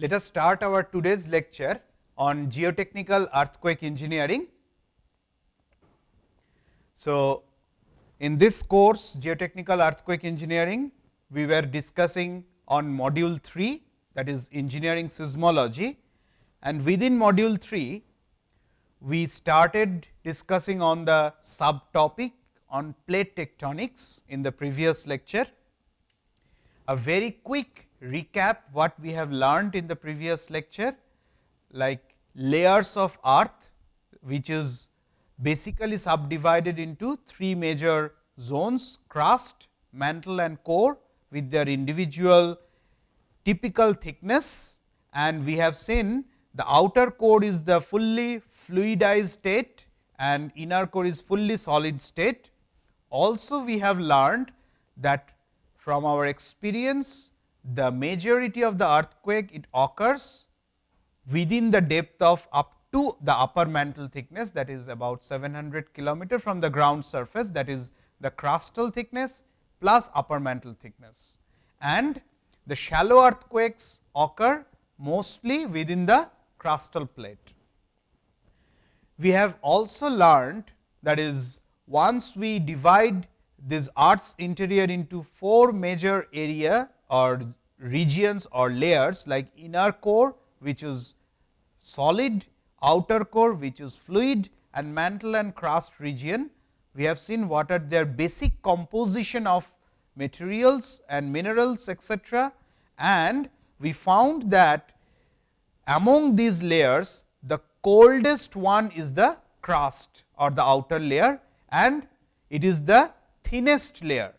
let us start our today's lecture on geotechnical earthquake engineering. So, in this course geotechnical earthquake engineering, we were discussing on module 3 that is engineering seismology and within module 3 we started discussing on the subtopic on plate tectonics in the previous lecture. A very quick recap what we have learned in the previous lecture like layers of earth which is basically subdivided into three major zones crust, mantle and core with their individual typical thickness and we have seen the outer core is the fully fluidized state and inner core is fully solid state. Also we have learned that from our experience the majority of the earthquake it occurs within the depth of up to the upper mantle thickness that is about 700 kilometer from the ground surface that is the crustal thickness plus upper mantle thickness. And the shallow earthquakes occur mostly within the crustal plate. We have also learned that is once we divide this earth's interior into four major area or regions or layers like inner core which is solid, outer core which is fluid and mantle and crust region. We have seen what are their basic composition of materials and minerals etcetera. And we found that among these layers the coldest one is the crust or the outer layer and it is the thinnest layer.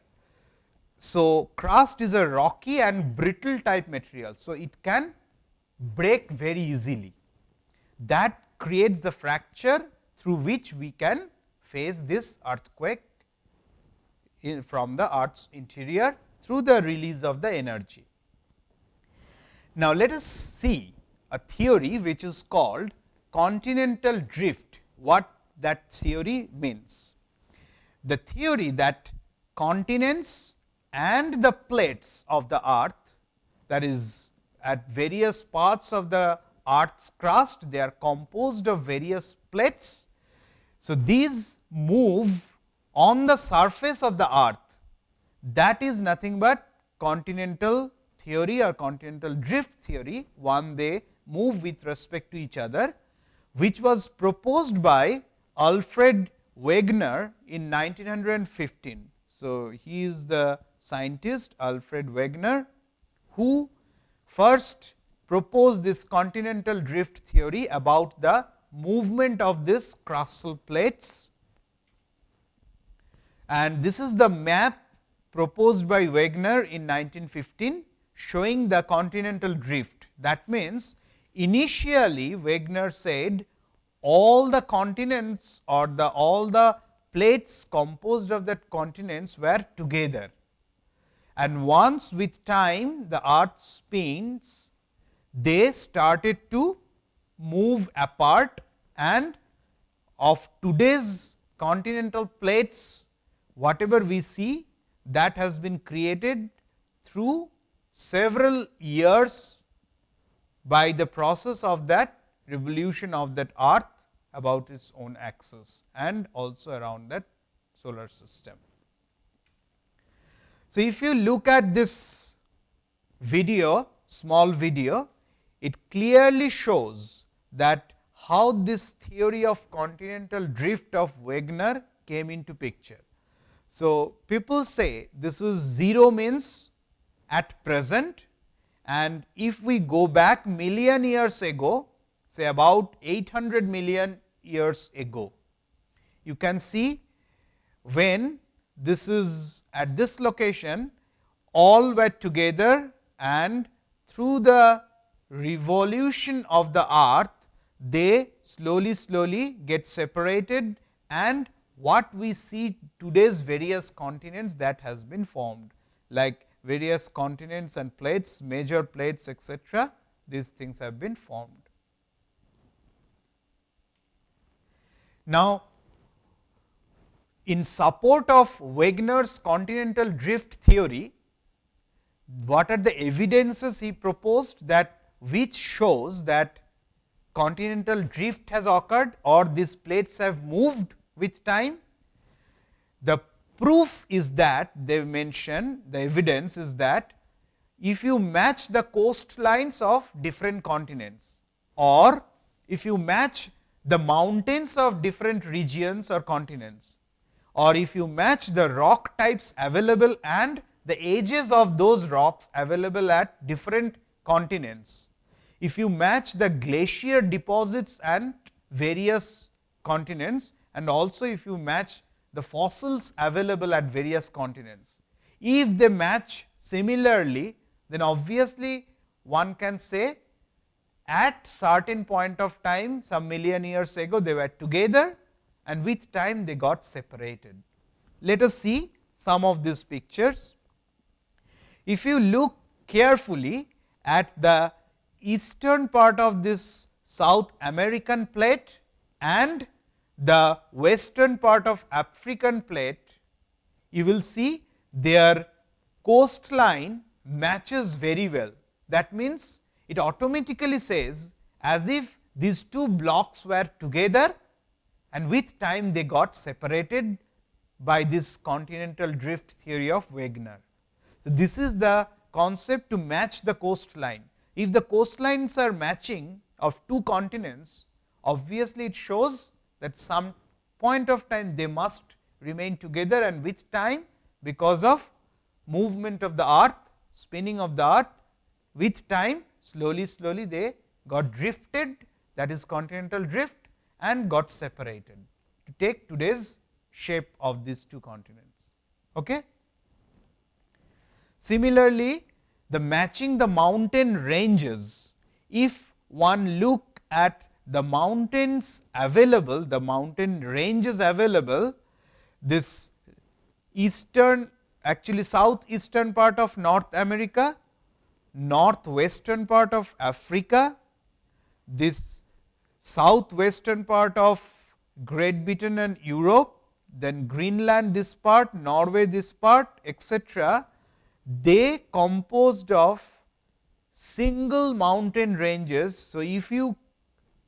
So, crust is a rocky and brittle type material. So, it can break very easily that creates the fracture through which we can face this earthquake from the earth's interior through the release of the energy. Now, let us see a theory which is called continental drift, what that theory means. The theory that continents and the plates of the earth that is at various parts of the earth's crust, they are composed of various plates. So, these move on the surface of the earth that is nothing but continental theory or continental drift theory, one they move with respect to each other, which was proposed by Alfred Wegener in 1915. So, he is the scientist Alfred Wegener, who first proposed this continental drift theory about the movement of this crustal plates. And this is the map proposed by Wegener in 1915 showing the continental drift. That means, initially Wegener said all the continents or the all the plates composed of that continents were together. And once with time the earth spins they started to move apart and of today's continental plates whatever we see that has been created through several years by the process of that revolution of that earth about its own axis and also around that solar system. So, if you look at this video small video it clearly shows that how this theory of continental drift of Wegener came into picture. So, people say this is 0 means at present and if we go back million years ago say about 800 million years ago. You can see when this is at this location all were together and through the revolution of the earth, they slowly slowly get separated and what we see today's various continents that has been formed like various continents and plates, major plates etcetera, these things have been formed. Now, in support of Wegener's continental drift theory, what are the evidences he proposed that which shows that continental drift has occurred or these plates have moved with time. The proof is that they mention the evidence is that if you match the coastlines of different continents or if you match the mountains of different regions or continents or if you match the rock types available and the ages of those rocks available at different continents. If you match the glacier deposits and various continents and also if you match the fossils available at various continents. If they match similarly, then obviously one can say at certain point of time some million years ago they were together and with time they got separated. Let us see some of these pictures. If you look carefully at the eastern part of this South American plate and the western part of African plate, you will see their coastline matches very well. That means, it automatically says as if these two blocks were together and with time they got separated by this continental drift theory of Wegener. So, this is the concept to match the coastline. If the coastlines are matching of two continents, obviously it shows that some point of time they must remain together and with time because of movement of the earth, spinning of the earth with time slowly slowly they got drifted that is continental drift and got separated to take today's shape of these two continents. Okay? Similarly, the matching the mountain ranges, if one look at the mountains available, the mountain ranges available, this eastern actually southeastern part of North America, northwestern part of Africa, this southwestern part of Great Britain and Europe, then Greenland this part, Norway this part etc., they composed of single mountain ranges. So, if you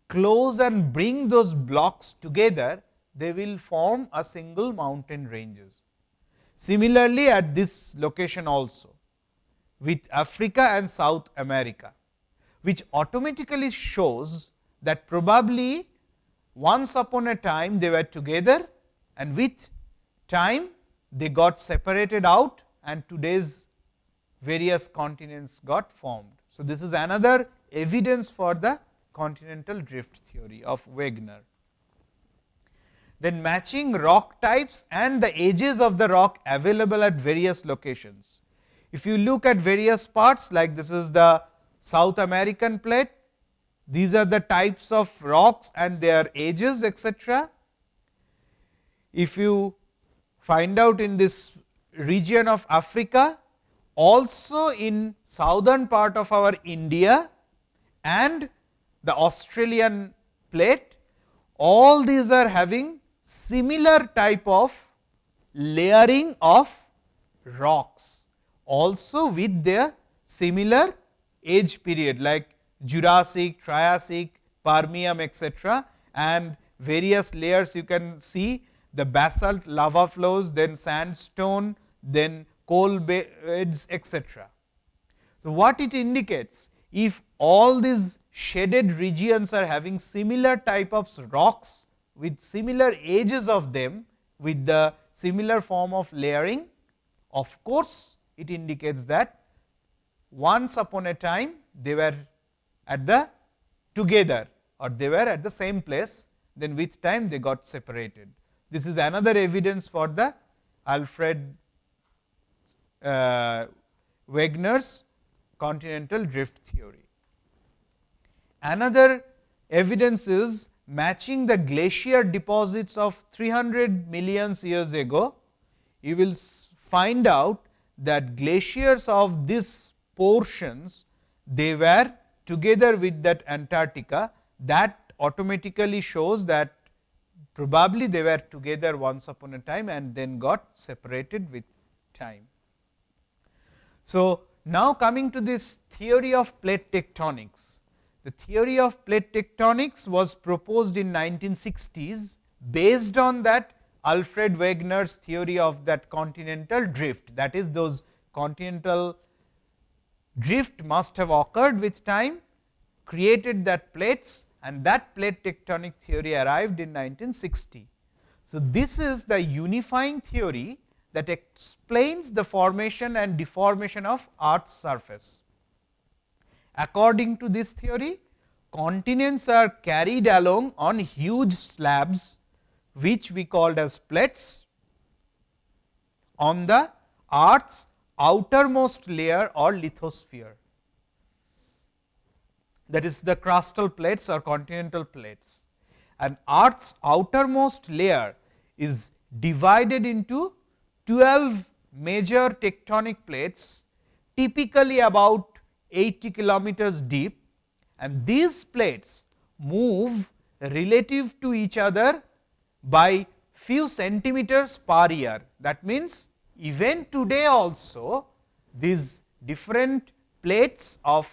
close and bring those blocks together, they will form a single mountain ranges. Similarly, at this location also with Africa and South America, which automatically shows that probably once upon a time they were together and with time they got separated out and today's various continents got formed. So, this is another evidence for the continental drift theory of Wegener. Then matching rock types and the ages of the rock available at various locations. If you look at various parts like this is the South American plate, these are the types of rocks and their ages etc. If you find out in this region of Africa, also in southern part of our India and the Australian plate, all these are having similar type of layering of rocks, also with their similar age period like Jurassic, Triassic, Permian etc. and various layers you can see the basalt lava flows, then sandstone, then coal beds etc. So, what it indicates if all these shaded regions are having similar type of rocks with similar ages of them with the similar form of layering, of course, it indicates that once upon a time they were at the together or they were at the same place, then with time they got separated. This is another evidence for the Alfred uh, Wegener's continental drift theory. Another evidence is matching the glacier deposits of 300 millions years ago. You will find out that glaciers of these portions they were together with that Antarctica that automatically shows that probably they were together once upon a time and then got separated with time. So, now coming to this theory of plate tectonics. The theory of plate tectonics was proposed in 1960s based on that Alfred Wegener's theory of that continental drift that is those continental drift must have occurred with time created that plates and that plate tectonic theory arrived in 1960. So, this is the unifying theory that explains the formation and deformation of earth's surface. According to this theory, continents are carried along on huge slabs, which we called as plates on the earth's outermost layer or lithosphere that is the crustal plates or continental plates. And earth's outermost layer is divided into 12 major tectonic plates typically about 80 kilometers deep and these plates move relative to each other by few centimeters per year. That means, even today also these different plates of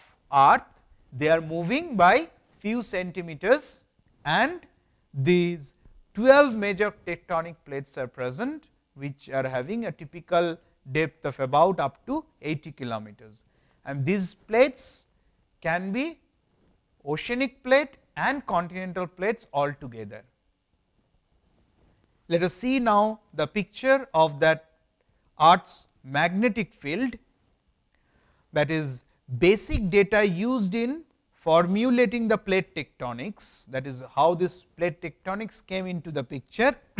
earth they are moving by few centimeters and these 12 major tectonic plates are present which are having a typical depth of about up to 80 kilometers. And these plates can be oceanic plate and continental plates all together. Let us see now the picture of that earth's magnetic field that is basic data used in formulating the plate tectonics that is how this plate tectonics came into the picture.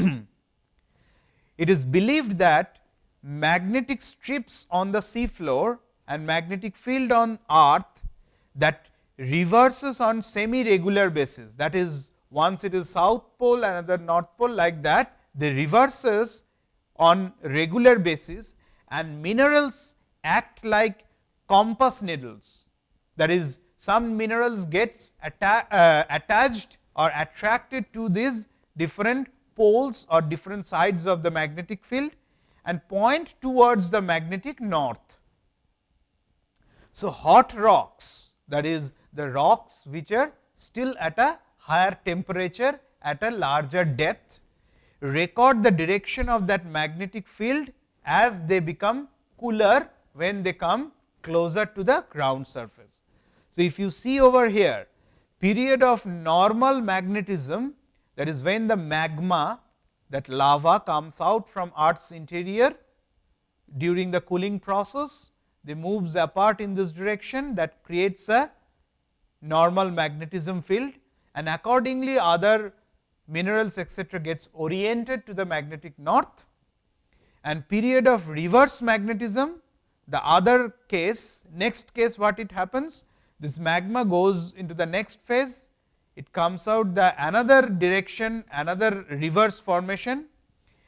it is believed that magnetic strips on the sea floor and magnetic field on earth that reverses on semi regular basis that is once it is south pole another north pole like that the reverses on regular basis and minerals act like compass needles that is some minerals gets atta uh, attached or attracted to these different poles or different sides of the magnetic field and point towards the magnetic north. So, hot rocks that is the rocks which are still at a higher temperature at a larger depth record the direction of that magnetic field as they become cooler when they come closer to the ground surface. So, if you see over here period of normal magnetism that is when the magma that lava comes out from earth's interior during the cooling process they moves apart in this direction that creates a normal magnetism field and accordingly other minerals etcetera gets oriented to the magnetic north and period of reverse magnetism the other case next case what it happens this magma goes into the next phase it comes out the another direction another reverse formation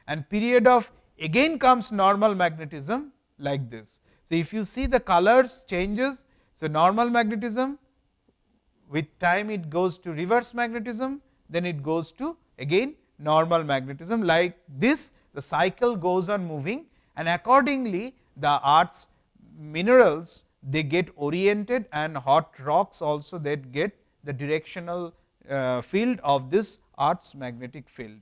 and period of again comes normal magnetism like this. So, if you see the colors changes, so normal magnetism with time it goes to reverse magnetism, then it goes to again normal magnetism like this the cycle goes on moving and accordingly the earth's minerals they get oriented and hot rocks also that get the directional uh, field of this earth's magnetic field,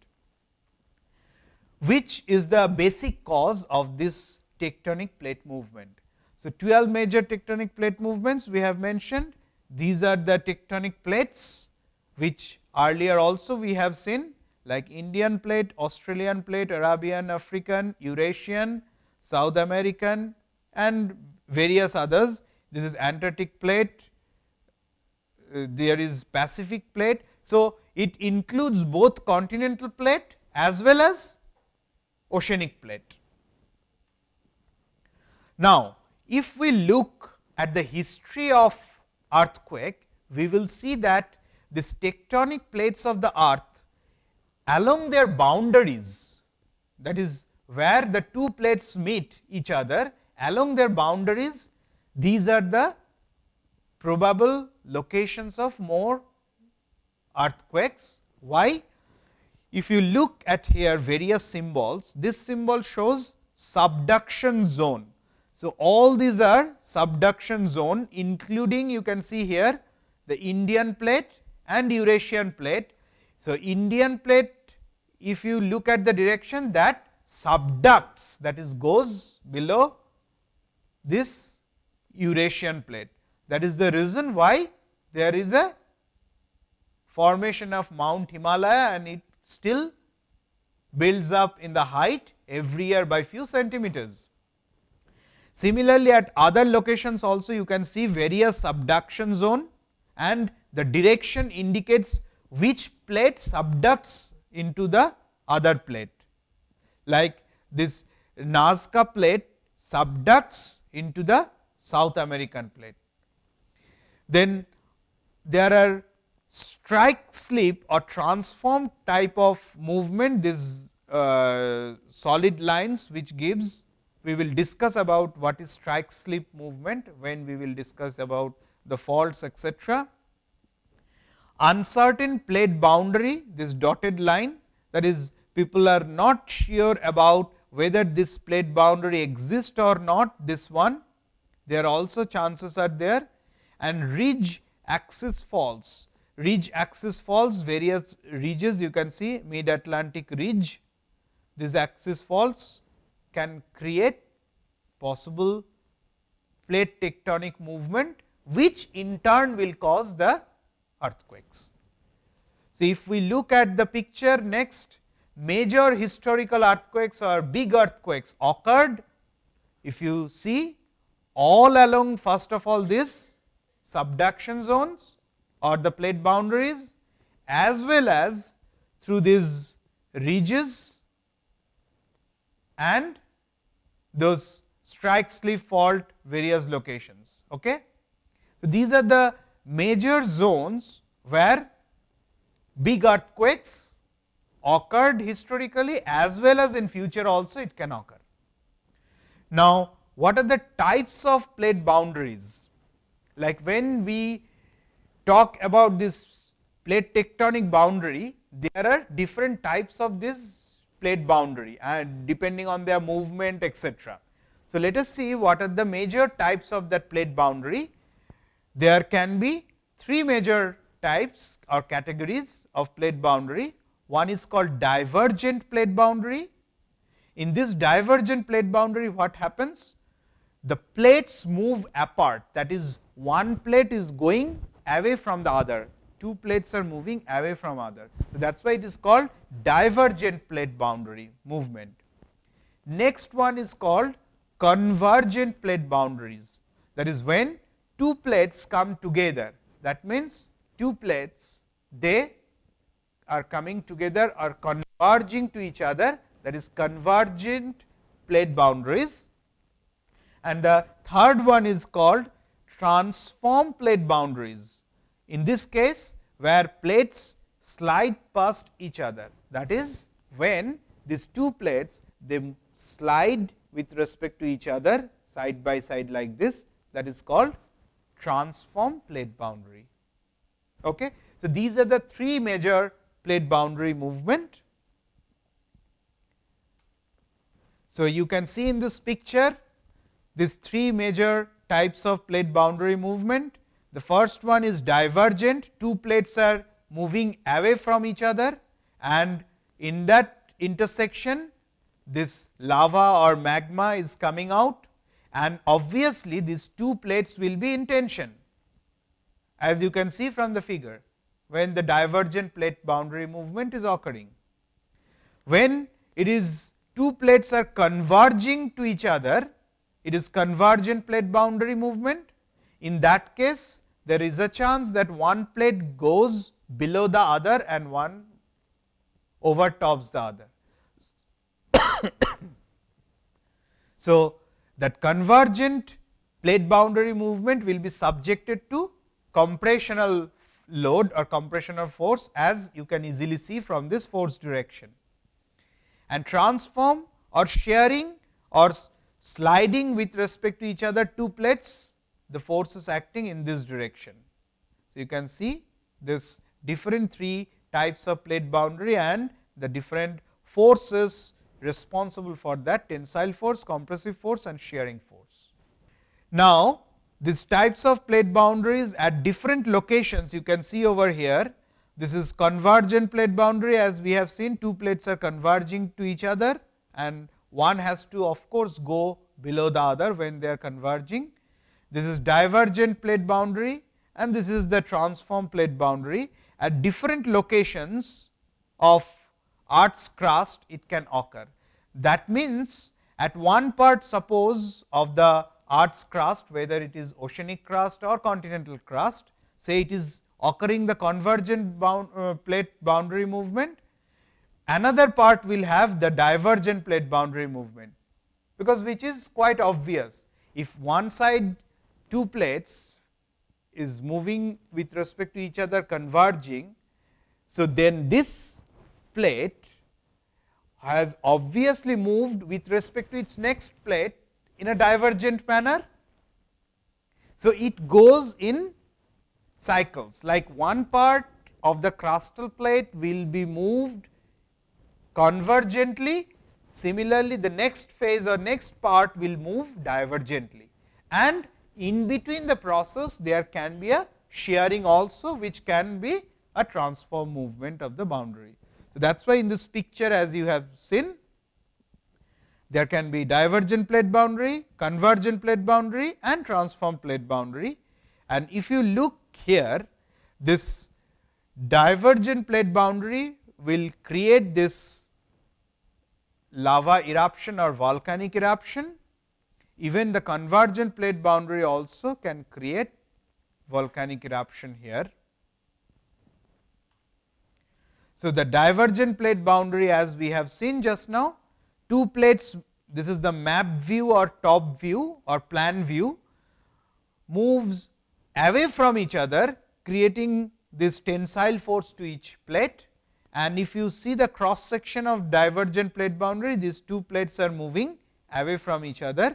which is the basic cause of this tectonic plate movement. So, 12 major tectonic plate movements we have mentioned these are the tectonic plates which earlier also we have seen like Indian plate, Australian plate, Arabian, African, Eurasian, South American and various others. This is Antarctic plate, uh, there is Pacific plate. So, it includes both continental plate as well as oceanic plate. Now, if we look at the history of earthquake, we will see that this tectonic plates of the earth along their boundaries that is where the two plates meet each other along their boundaries these are the probable locations of more earthquakes. Why? If you look at here various symbols, this symbol shows subduction zone. So, all these are subduction zone including you can see here the Indian plate and Eurasian plate. So, Indian plate if you look at the direction that subducts that is goes below this Eurasian plate. That is the reason why there is a formation of Mount Himalaya and it still builds up in the height every year by few centimeters. Similarly, at other locations also you can see various subduction zone and the direction indicates which plate subducts into the other plate. Like this Nazca plate subducts into the South American plate. Then there are strike slip or transform type of movement these uh, solid lines which gives we will discuss about what is strike slip movement when we will discuss about the faults etc. Uncertain plate boundary this dotted line that is people are not sure about whether this plate boundary exists or not this one there also chances are there. And ridge axis faults ridge axis faults various ridges you can see mid Atlantic ridge this axis faults can create possible plate tectonic movement, which in turn will cause the earthquakes. So, if we look at the picture next, major historical earthquakes or big earthquakes occurred. If you see all along first of all this subduction zones or the plate boundaries as well as through these ridges and those strike slip fault various locations. Okay? So, these are the major zones where big earthquakes occurred historically as well as in future also it can occur. Now, what are the types of plate boundaries? Like when we talk about this plate tectonic boundary, there are different types of this plate boundary and depending on their movement etc. So, let us see what are the major types of that plate boundary. There can be three major types or categories of plate boundary. One is called divergent plate boundary. In this divergent plate boundary what happens? The plates move apart that is one plate is going away from the other two plates are moving away from other. So, that is why it is called divergent plate boundary movement. Next one is called convergent plate boundaries that is when two plates come together. That means two plates they are coming together or converging to each other. That is convergent plate boundaries. And the third one is called transform plate boundaries. In this case, where plates slide past each other, that is when these two plates they slide with respect to each other side by side like this. That is called transform plate boundary. Okay. So, these are the three major plate boundary movement. So, you can see in this picture these three major types of plate boundary movement the first one is divergent, two plates are moving away from each other and in that intersection this lava or magma is coming out and obviously these two plates will be in tension as you can see from the figure when the divergent plate boundary movement is occurring. When it is two plates are converging to each other, it is convergent plate boundary movement in that case, there is a chance that one plate goes below the other and one overtops the other. so, that convergent plate boundary movement will be subjected to compressional load or compressional force as you can easily see from this force direction. And transform or shearing or sliding with respect to each other two plates the forces acting in this direction. So, you can see this different three types of plate boundary and the different forces responsible for that tensile force, compressive force and shearing force. Now, these types of plate boundaries at different locations you can see over here. This is convergent plate boundary as we have seen two plates are converging to each other and one has to of course, go below the other when they are converging. This is divergent plate boundary and this is the transform plate boundary at different locations of Earth's crust it can occur. That means, at one part suppose of the Earth's crust whether it is oceanic crust or continental crust say it is occurring the convergent bound, uh, plate boundary movement another part will have the divergent plate boundary movement because which is quite obvious if one side two plates is moving with respect to each other converging. So, then this plate has obviously moved with respect to its next plate in a divergent manner. So, it goes in cycles like one part of the crustal plate will be moved convergently. Similarly, the next phase or next part will move divergently and in between the process there can be a shearing also which can be a transform movement of the boundary. That is why in this picture as you have seen there can be divergent plate boundary, convergent plate boundary and transform plate boundary. And if you look here, this divergent plate boundary will create this lava eruption or volcanic eruption. Even the convergent plate boundary also can create volcanic eruption here. So, the divergent plate boundary as we have seen just now two plates this is the map view or top view or plan view moves away from each other creating this tensile force to each plate and if you see the cross section of divergent plate boundary these two plates are moving away from each other.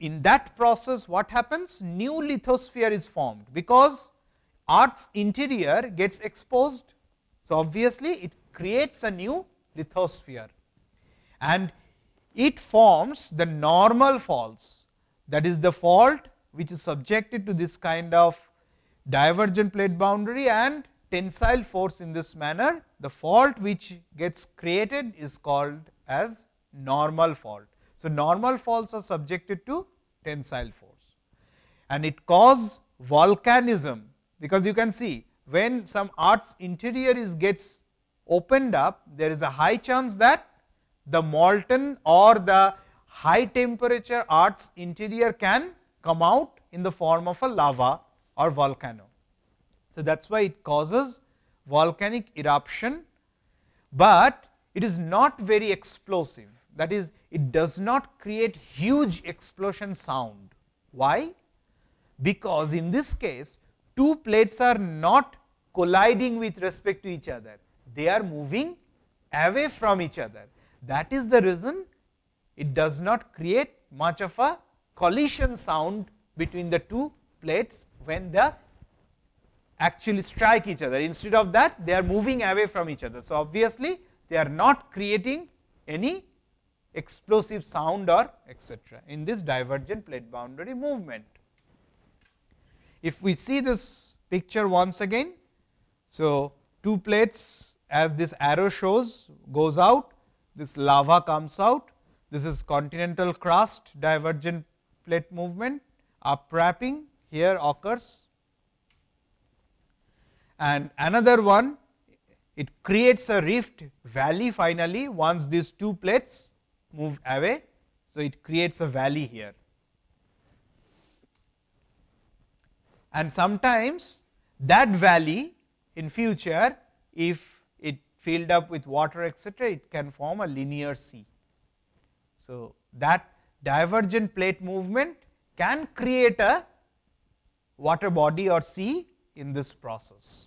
In that process what happens new lithosphere is formed because Earth's interior gets exposed. So, obviously, it creates a new lithosphere and it forms the normal faults that is the fault which is subjected to this kind of divergent plate boundary and tensile force in this manner. The fault which gets created is called as normal fault. So, normal faults are subjected to tensile force and it cause volcanism because you can see when some Earth's interior is gets opened up there is a high chance that the molten or the high temperature Earth's interior can come out in the form of a lava or volcano. So, that is why it causes volcanic eruption, but it is not very explosive that is it does not create huge explosion sound. Why? Because in this case two plates are not colliding with respect to each other, they are moving away from each other. That is the reason it does not create much of a collision sound between the two plates when they actually strike each other. Instead of that they are moving away from each other. So, obviously, they are not creating any explosive sound or etcetera in this divergent plate boundary movement. If we see this picture once again, so two plates as this arrow shows goes out this lava comes out. This is continental crust divergent plate movement, upwarping here occurs. And another one, it creates a rift valley finally, once these two plates move away. So, it creates a valley here. And sometimes that valley in future, if it filled up with water etcetera, it can form a linear sea. So, that divergent plate movement can create a water body or sea in this process.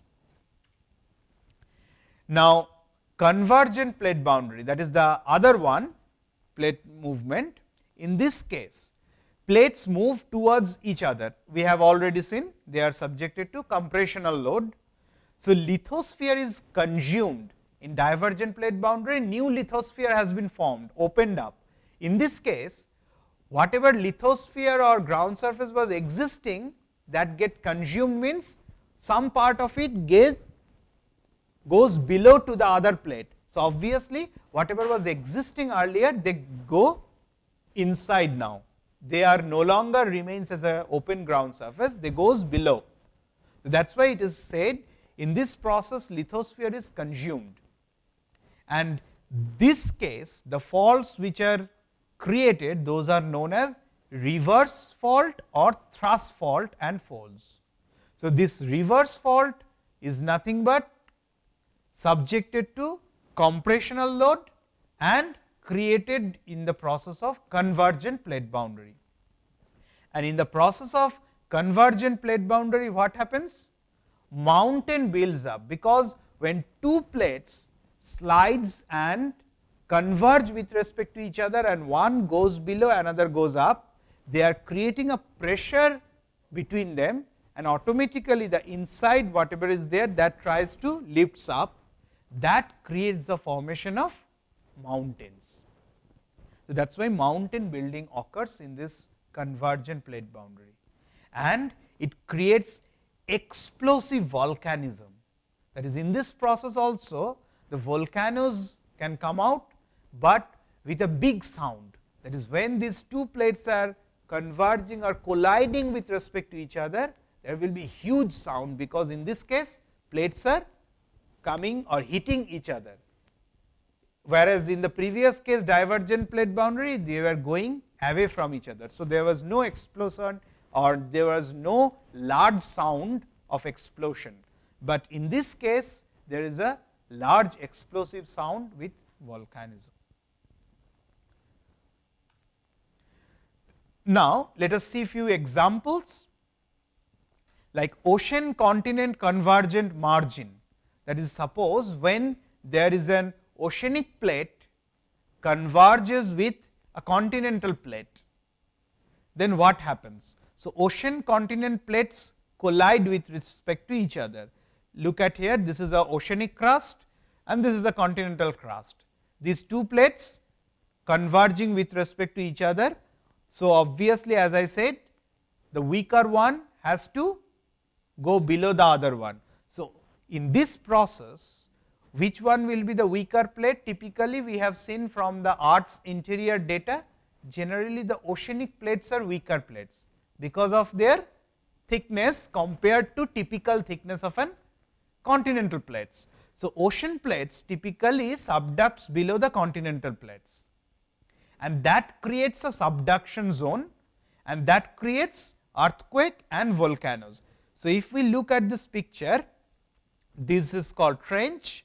Now, convergent plate boundary that is the other one plate movement. In this case, plates move towards each other. We have already seen they are subjected to compressional load. So, lithosphere is consumed in divergent plate boundary new lithosphere has been formed opened up. In this case whatever lithosphere or ground surface was existing that get consumed means some part of it get goes below to the other plate. So, obviously, whatever was existing earlier they go inside now they are no longer remains as a open ground surface, they goes below. So, that is why it is said in this process lithosphere is consumed and this case the faults which are created those are known as reverse fault or thrust fault and folds. So, this reverse fault is nothing but subjected to compressional load and created in the process of convergent plate boundary. And in the process of convergent plate boundary what happens? Mountain builds up, because when two plates slides and converge with respect to each other and one goes below another goes up, they are creating a pressure between them and automatically the inside whatever is there that tries to lifts up that creates the formation of mountains. So, that is why mountain building occurs in this convergent plate boundary and it creates explosive volcanism. That is in this process also the volcanoes can come out, but with a big sound that is when these two plates are converging or colliding with respect to each other there will be huge sound because in this case plates are coming or hitting each other whereas in the previous case divergent plate boundary they were going away from each other. So, there was no explosion or there was no large sound of explosion, but in this case there is a large explosive sound with volcanism. Now, let us see few examples like ocean continent convergent margin that is suppose when there is an oceanic plate converges with a continental plate, then what happens? So, ocean continent plates collide with respect to each other. Look at here, this is a oceanic crust and this is a continental crust. These two plates converging with respect to each other. So, obviously, as I said, the weaker one has to go below the other one. So, in this process, which one will be the weaker plate? Typically, we have seen from the Earth's interior data, generally the oceanic plates are weaker plates, because of their thickness compared to typical thickness of an continental plates. So, ocean plates typically subducts below the continental plates and that creates a subduction zone and that creates earthquake and volcanoes. So, if we look at this picture, this is called trench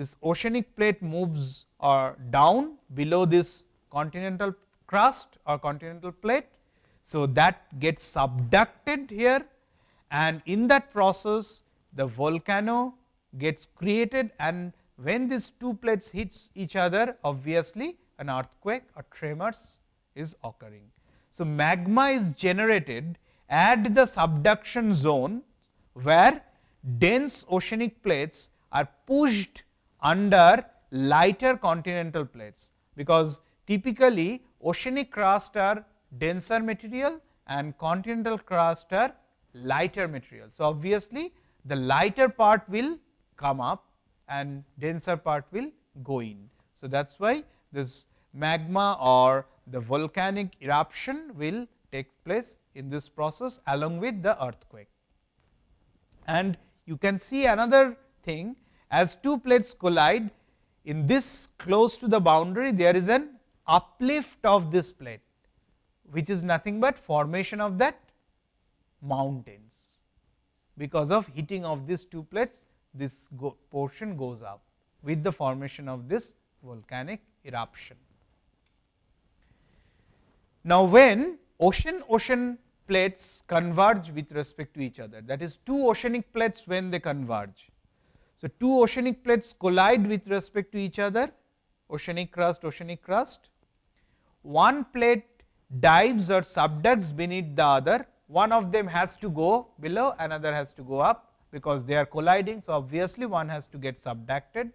this oceanic plate moves or down below this continental crust or continental plate. So, that gets subducted here and in that process the volcano gets created and when these two plates hits each other obviously an earthquake or tremors is occurring. So, magma is generated at the subduction zone where dense oceanic plates are pushed under lighter continental plates, because typically oceanic crust are denser material and continental crust are lighter material. So, obviously, the lighter part will come up and denser part will go in. So, that is why this magma or the volcanic eruption will take place in this process along with the earthquake. And you can see another thing as two plates collide in this close to the boundary there is an uplift of this plate which is nothing but formation of that mountains. Because of heating of these two plates this go portion goes up with the formation of this volcanic eruption. Now, when ocean ocean plates converge with respect to each other that is two oceanic plates when they converge so, two oceanic plates collide with respect to each other oceanic crust oceanic crust. One plate dives or subducts beneath the other one of them has to go below another has to go up because they are colliding. So, obviously, one has to get subducted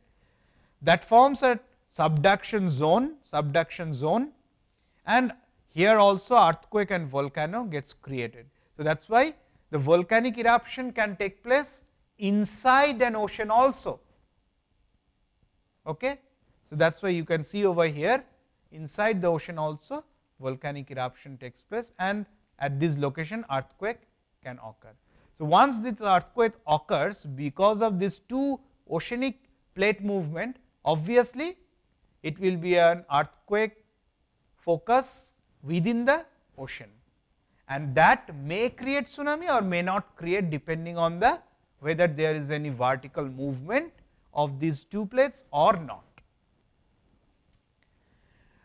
that forms a subduction zone subduction zone and here also earthquake and volcano gets created. So, that is why the volcanic eruption can take place inside an ocean also. Okay? So, that is why you can see over here inside the ocean also volcanic eruption takes place and at this location earthquake can occur. So, once this earthquake occurs because of these two oceanic plate movement obviously, it will be an earthquake focus within the ocean and that may create tsunami or may not create depending on the whether there is any vertical movement of these two plates or not.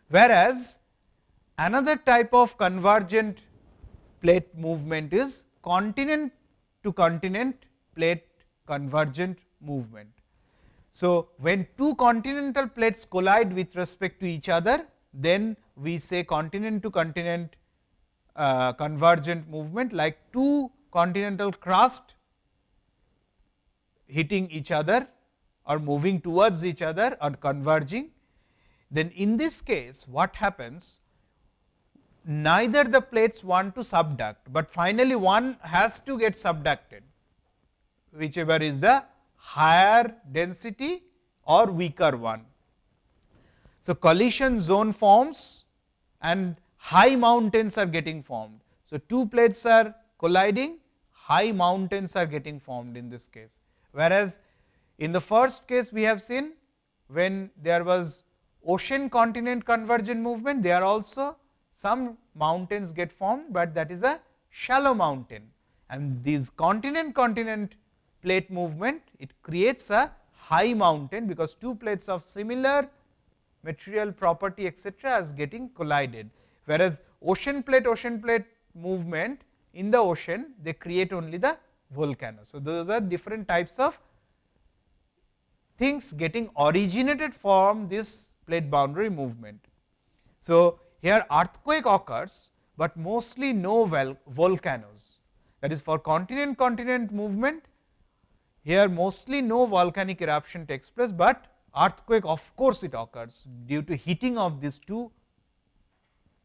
Whereas, another type of convergent plate movement is continent to continent plate convergent movement. So, when two continental plates collide with respect to each other, then we say continent to continent uh, convergent movement like two continental crust hitting each other or moving towards each other or converging. Then in this case what happens neither the plates want to subduct, but finally one has to get subducted whichever is the higher density or weaker one. So, collision zone forms and high mountains are getting formed. So, two plates are colliding, high mountains are getting formed in this case. Whereas, in the first case we have seen when there was ocean continent convergent movement, there also some mountains get formed, but that is a shallow mountain and these continent continent plate movement it creates a high mountain because two plates of similar material property etcetera is getting collided. Whereas, ocean plate ocean plate movement in the ocean they create only the volcano. So, those are different types of things getting originated from this plate boundary movement. So, here earthquake occurs, but mostly no volcanoes that is for continent continent movement here mostly no volcanic eruption takes place, but earthquake of course, it occurs due to heating of these two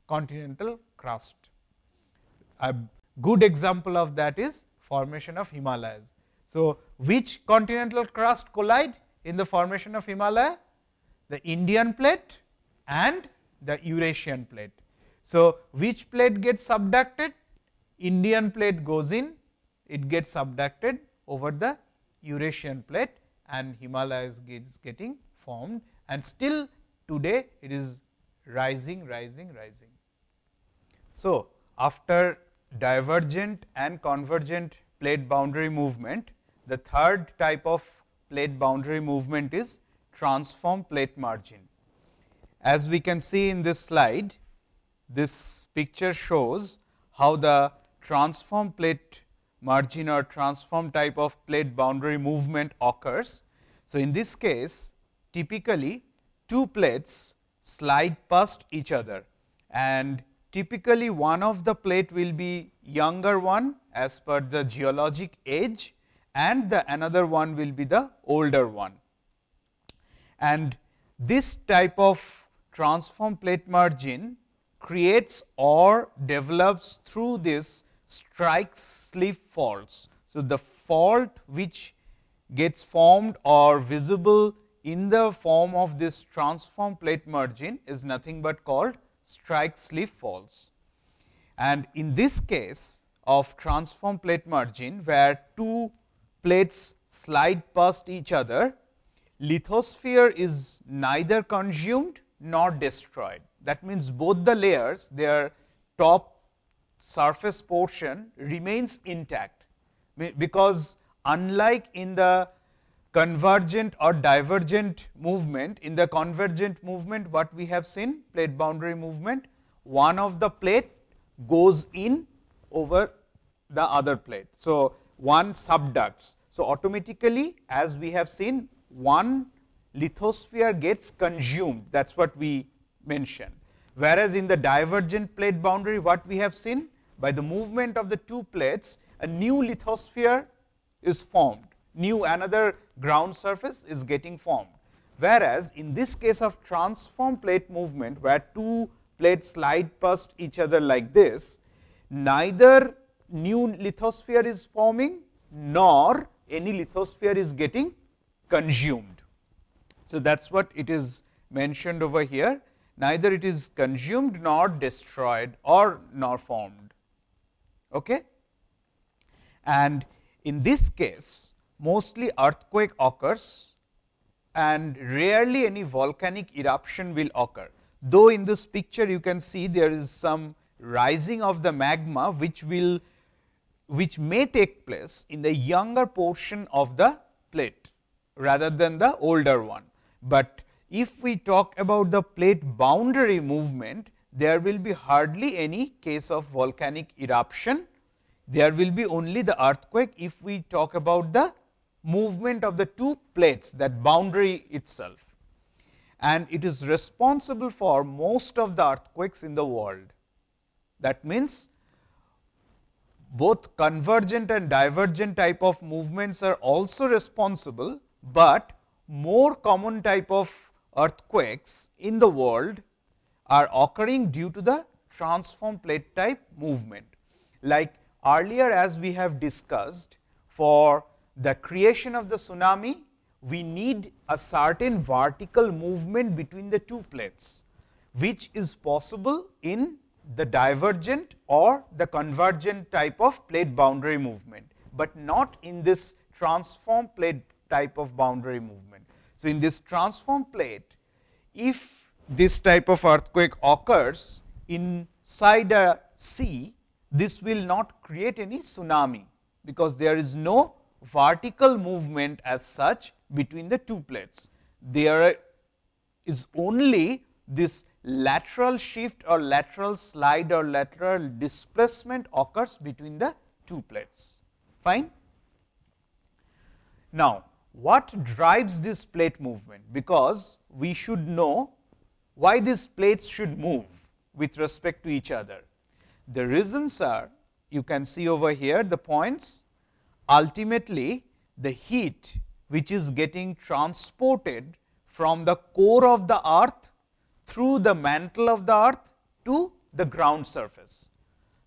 continental crust. A good example of that is formation of Himalayas. So, which continental crust collide in the formation of Himalaya? The Indian plate and the Eurasian plate. So, which plate gets subducted? Indian plate goes in, it gets subducted over the Eurasian plate and Himalayas is getting formed and still today it is rising, rising, rising. So, after divergent and convergent plate boundary movement, the third type of plate boundary movement is transform plate margin. As we can see in this slide, this picture shows how the transform plate margin or transform type of plate boundary movement occurs. So, in this case typically two plates slide past each other and typically one of the plate will be younger one as per the geologic age and the another one will be the older one. And this type of transform plate margin creates or develops through this strike slip faults. So, the fault which gets formed or visible in the form of this transform plate margin is nothing but called strike slip faults. And in this case of transform plate margin, where two plates slide past each other, lithosphere is neither consumed nor destroyed. That means, both the layers their top surface portion remains intact, because unlike in the convergent or divergent movement, in the convergent movement what we have seen plate boundary movement, one of the plate goes in over the other plate. So, one subducts. So, automatically as we have seen one lithosphere gets consumed that is what we mentioned. Whereas, in the divergent plate boundary what we have seen by the movement of the two plates a new lithosphere is formed, new another ground surface is getting formed. Whereas, in this case of transform plate movement where two plates slide past each other like this, neither new lithosphere is forming nor any lithosphere is getting consumed. So, that is what it is mentioned over here neither it is consumed nor destroyed or nor formed. Okay? And in this case mostly earthquake occurs and rarely any volcanic eruption will occur. Though in this picture you can see there is some rising of the magma which will which may take place in the younger portion of the plate rather than the older one. But if we talk about the plate boundary movement, there will be hardly any case of volcanic eruption. There will be only the earthquake if we talk about the movement of the two plates that boundary itself and it is responsible for most of the earthquakes in the world. That means, both convergent and divergent type of movements are also responsible, but more common type of earthquakes in the world are occurring due to the transform plate type movement. Like earlier as we have discussed for the creation of the tsunami, we need a certain vertical movement between the two plates, which is possible in the divergent or the convergent type of plate boundary movement, but not in this transform plate type of boundary movement. So, in this transform plate, if this type of earthquake occurs inside a sea, this will not create any tsunami, because there is no vertical movement as such between the two plates. There is only this lateral shift or lateral slide or lateral displacement occurs between the two plates. Fine. Now, what drives this plate movement? Because we should know why these plates should move with respect to each other. The reasons are you can see over here the points ultimately the heat which is getting transported from the core of the earth through the mantle of the earth to the ground surface.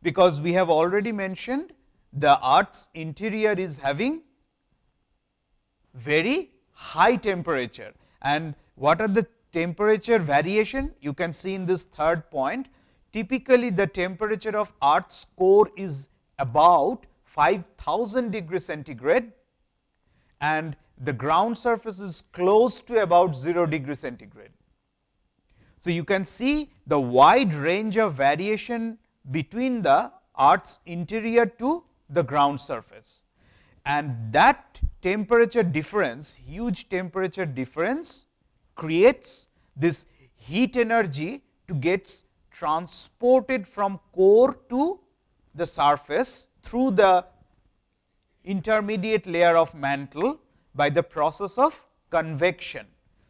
Because we have already mentioned the earth's interior is having very high temperature and what are the temperature variation you can see in this third point. Typically, the temperature of earth's core is about 5000 degree centigrade and the ground surface is close to about 0 degree centigrade. So, you can see the wide range of variation between the earth's interior to the ground surface and that temperature difference, huge temperature difference creates this heat energy to get transported from core to the surface through the intermediate layer of mantle by the process of convection.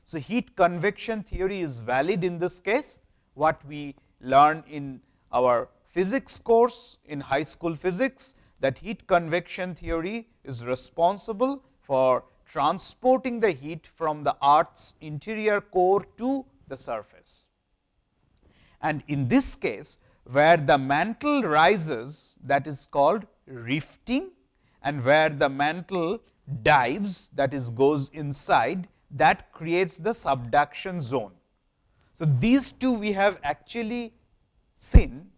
So, heat convection theory is valid in this case, what we learn in our physics course in high school physics that heat convection theory is responsible for transporting the heat from the earth's interior core to the surface. And in this case, where the mantle rises that is called rifting and where the mantle dives that is goes inside that creates the subduction zone. So, these two we have actually seen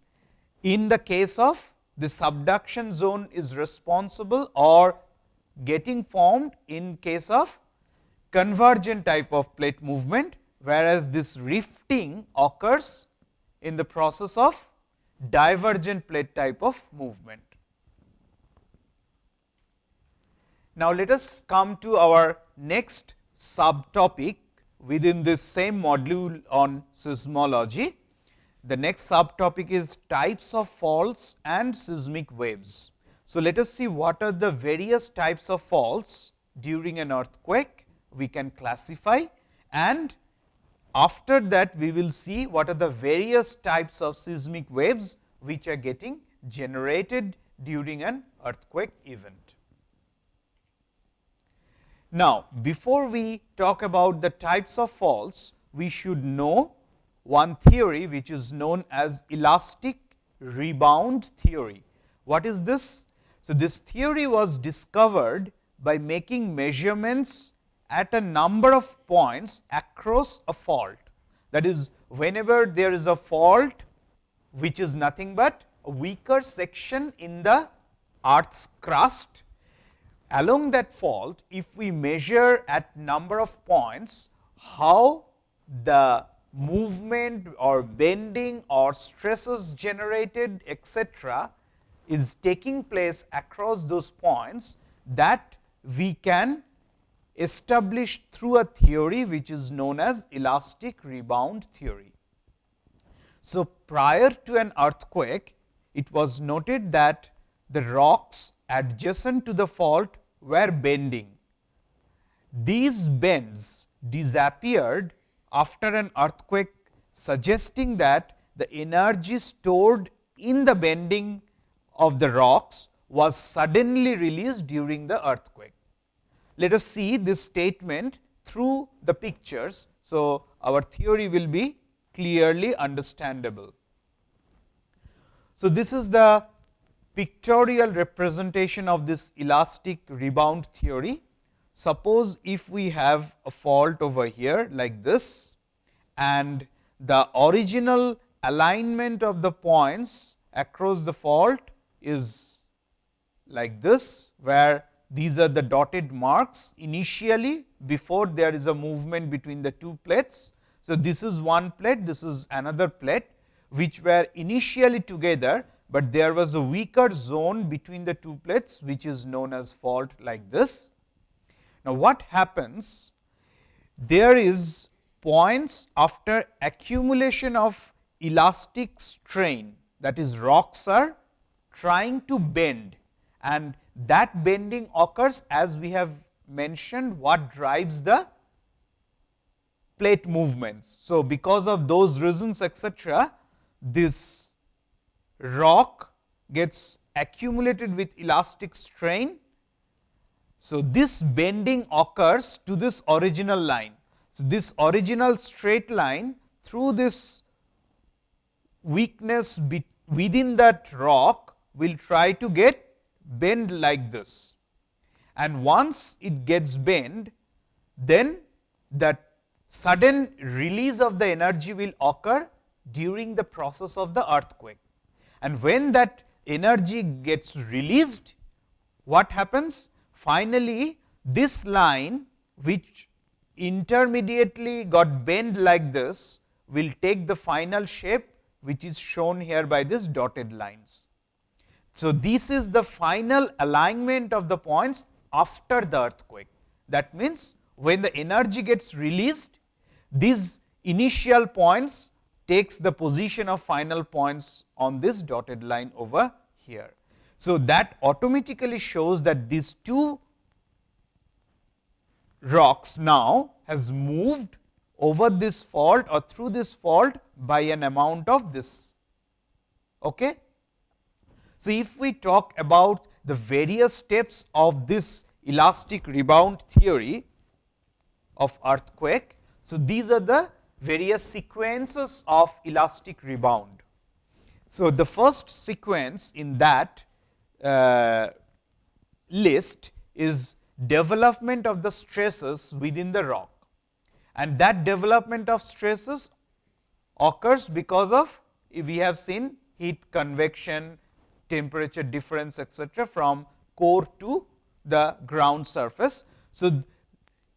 in the case of the subduction zone is responsible or getting formed in case of convergent type of plate movement, whereas this rifting occurs in the process of divergent plate type of movement. Now, let us come to our next subtopic within this same module on seismology the next subtopic is types of faults and seismic waves. So, let us see what are the various types of faults during an earthquake we can classify and after that we will see what are the various types of seismic waves which are getting generated during an earthquake event. Now, before we talk about the types of faults, we should know one theory which is known as elastic rebound theory. What is this? So, this theory was discovered by making measurements at a number of points across a fault. That is, whenever there is a fault which is nothing but a weaker section in the earth's crust. Along that fault, if we measure at number of points, how the movement or bending or stresses generated etcetera is taking place across those points that we can establish through a theory which is known as elastic rebound theory. So, prior to an earthquake, it was noted that the rocks adjacent to the fault were bending. These bends disappeared after an earthquake, suggesting that the energy stored in the bending of the rocks was suddenly released during the earthquake. Let us see this statement through the pictures. So, our theory will be clearly understandable. So, this is the pictorial representation of this elastic rebound theory. Suppose if we have a fault over here like this and the original alignment of the points across the fault is like this, where these are the dotted marks initially before there is a movement between the two plates. So, this is one plate, this is another plate which were initially together, but there was a weaker zone between the two plates which is known as fault like this. Now, what happens? There is points after accumulation of elastic strain that is rocks are trying to bend and that bending occurs as we have mentioned what drives the plate movements. So, because of those reasons etcetera, this rock gets accumulated with elastic strain. So, this bending occurs to this original line. So, this original straight line through this weakness within that rock will try to get bend like this. And once it gets bent, then that sudden release of the energy will occur during the process of the earthquake. And when that energy gets released, what happens? Finally, this line which intermediately got bent like this will take the final shape which is shown here by this dotted lines. So, this is the final alignment of the points after the earthquake. That means, when the energy gets released, these initial points takes the position of final points on this dotted line over here. So, that automatically shows that these two rocks now has moved over this fault or through this fault by an amount of this. Okay? So, if we talk about the various steps of this elastic rebound theory of earthquake. So, these are the various sequences of elastic rebound. So, the first sequence in that uh, list is development of the stresses within the rock and that development of stresses occurs because of we have seen heat convection, temperature difference etcetera from core to the ground surface. So,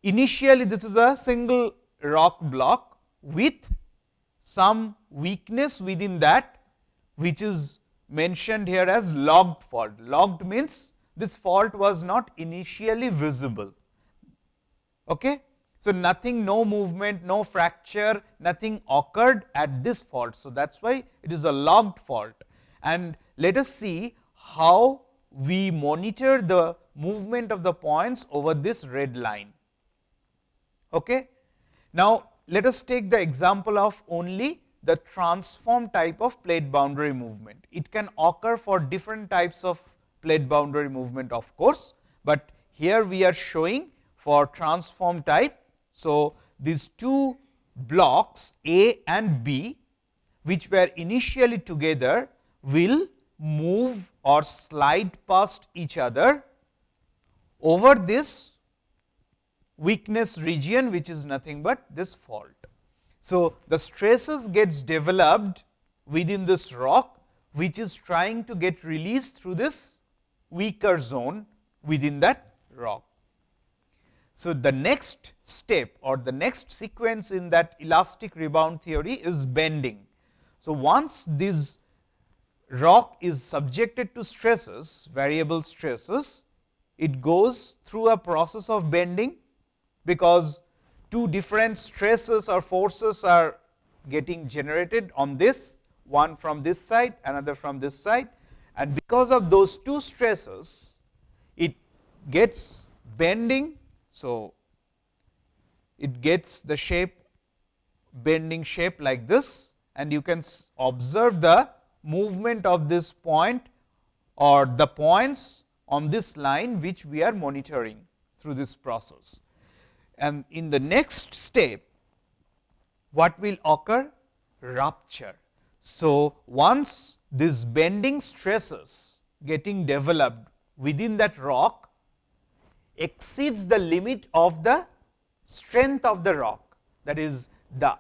initially this is a single rock block with some weakness within that which is mentioned here as locked fault. Locked means this fault was not initially visible. Okay? So, nothing no movement, no fracture, nothing occurred at this fault. So, that is why it is a locked fault and let us see how we monitor the movement of the points over this red line. Okay. Now, let us take the example of only the transform type of plate boundary movement. It can occur for different types of plate boundary movement of course, but here we are showing for transform type. So, these two blocks A and B which were initially together will move or slide past each other over this weakness region which is nothing but this fault. So, the stresses gets developed within this rock which is trying to get released through this weaker zone within that rock. So, the next step or the next sequence in that elastic rebound theory is bending. So, once this rock is subjected to stresses, variable stresses, it goes through a process of bending, because two different stresses or forces are getting generated on this, one from this side, another from this side. And because of those two stresses, it gets bending. So, it gets the shape bending shape like this and you can observe the movement of this point or the points on this line which we are monitoring through this process. And in the next step, what will occur? Rupture. So, once this bending stresses getting developed within that rock exceeds the limit of the strength of the rock that is the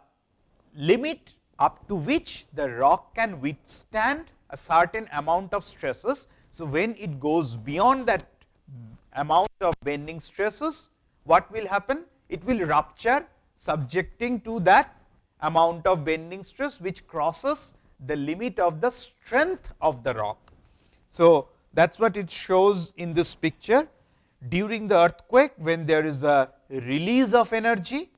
limit up to which the rock can withstand a certain amount of stresses. So, when it goes beyond that amount of bending stresses, what will happen? It will rupture subjecting to that amount of bending stress which crosses the limit of the strength of the rock. So, that is what it shows in this picture. During the earthquake, when there is a release of energy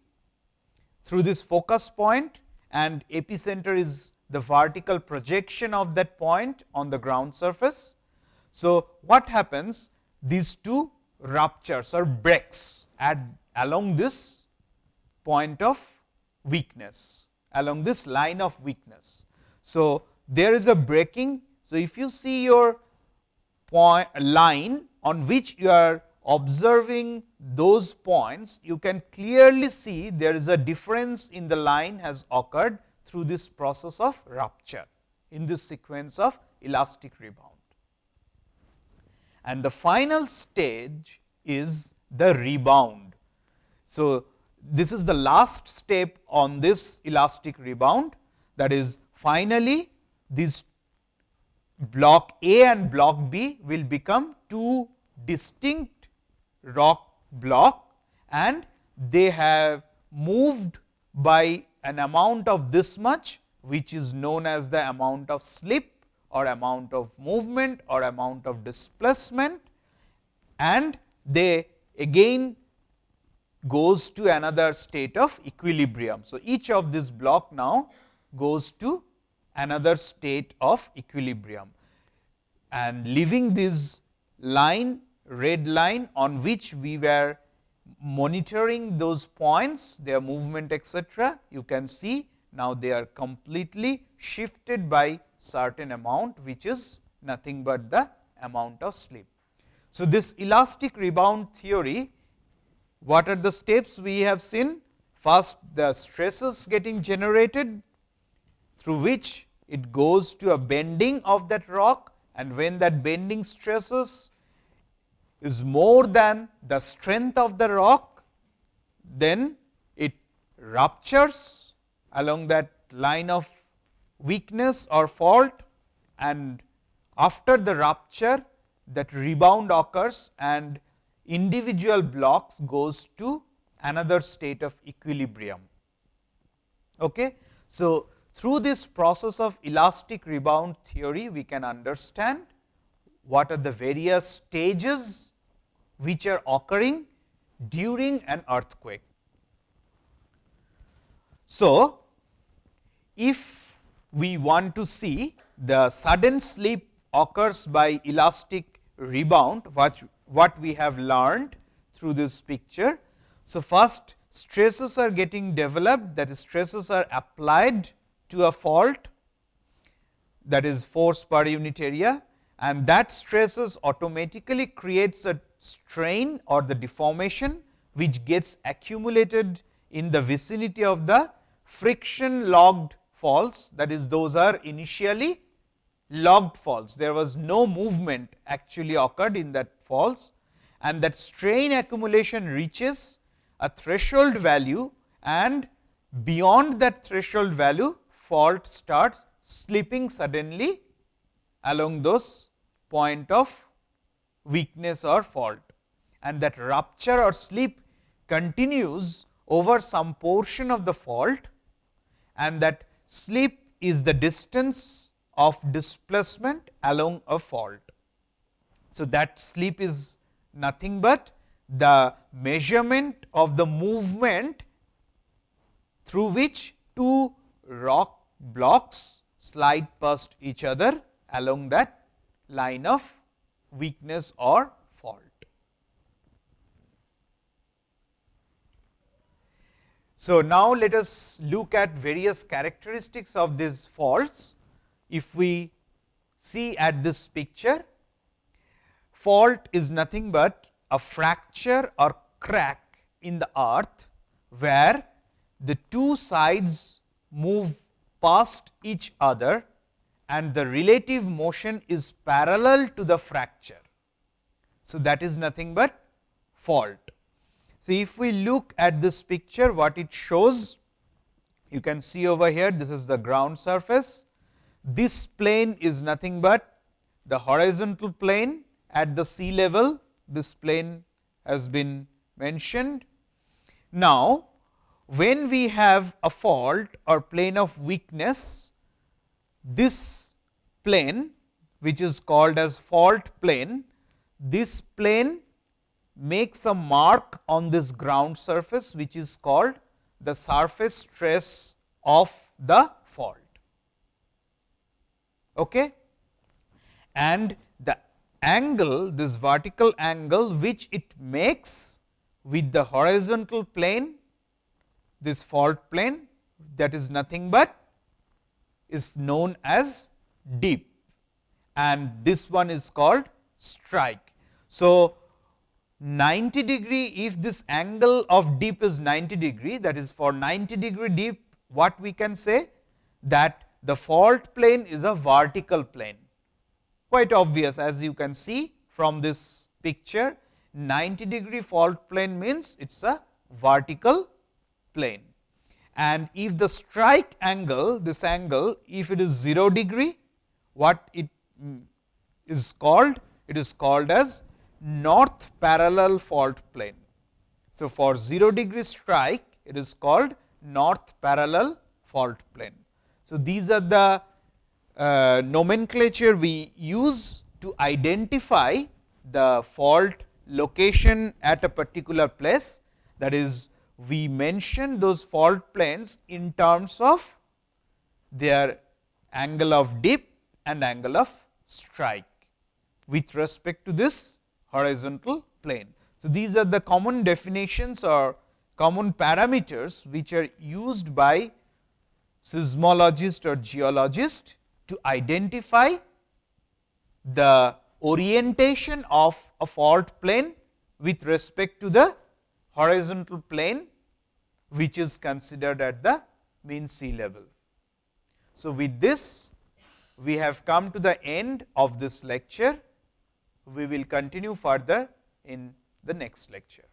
through this focus point, and epicenter is the vertical projection of that point on the ground surface. So, what happens? These two ruptures or breaks at along this point of weakness, along this line of weakness. So, there is a breaking. So, if you see your point line on which you are observing those points, you can clearly see there is a difference in the line has occurred through this process of rupture in this sequence of elastic rebound. And the final stage is the rebound. So, this is the last step on this elastic rebound that is finally, these block A and block B will become two distinct rock block and they have moved by an amount of this much which is known as the amount of slip or amount of movement or amount of displacement and they again goes to another state of equilibrium. So, each of this block now goes to another state of equilibrium and leaving this line red line on which we were monitoring those points, their movement etc. You can see now they are completely shifted by certain amount, which is nothing but the amount of slip. So, this elastic rebound theory, what are the steps we have seen? First, the stresses getting generated through which it goes to a bending of that rock and when that bending stresses is more than the strength of the rock, then it ruptures along that line of weakness or fault and after the rupture that rebound occurs and individual blocks goes to another state of equilibrium. Okay. So, through this process of elastic rebound theory, we can understand what are the various stages which are occurring during an earthquake. So, if we want to see the sudden slip occurs by elastic rebound, what, what we have learned through this picture. So, first stresses are getting developed that is stresses are applied to a fault that is force per unit area and that stresses automatically creates a strain or the deformation which gets accumulated in the vicinity of the friction locked faults that is those are initially locked faults. There was no movement actually occurred in that faults and that strain accumulation reaches a threshold value and beyond that threshold value fault starts slipping suddenly along those point of weakness or fault and that rupture or slip continues over some portion of the fault and that slip is the distance of displacement along a fault. So, that slip is nothing but the measurement of the movement through which two rock blocks slide past each other along that line of weakness or fault. So, now let us look at various characteristics of these faults. If we see at this picture, fault is nothing but a fracture or crack in the earth, where the two sides move past each other and the relative motion is parallel to the fracture. So, that is nothing but fault. So, if we look at this picture what it shows, you can see over here this is the ground surface. This plane is nothing but the horizontal plane at the sea level, this plane has been mentioned. Now, when we have a fault or plane of weakness, this plane which is called as fault plane, this plane makes a mark on this ground surface which is called the surface trace of the fault. Okay? And the angle, this vertical angle which it makes with the horizontal plane, this fault plane that is nothing but is known as dip and this one is called strike. So, 90 degree if this angle of dip is 90 degree that is for 90 degree dip what we can say? That the fault plane is a vertical plane. Quite obvious as you can see from this picture. 90 degree fault plane means it is a vertical plane and if the strike angle this angle if it is 0 degree what it mm, called it is called as north parallel fault plane. So, for 0 degree strike it is called north parallel fault plane. So, these are the uh, nomenclature we use to identify the fault location at a particular place that is we mention those fault planes in terms of their angle of dip and angle of strike with respect to this horizontal plane. So, these are the common definitions or common parameters which are used by seismologist or geologist to identify the orientation of a fault plane with respect to the horizontal plane which is considered at the mean sea level. So, with this we have come to the end of this lecture we will continue further in the next lecture.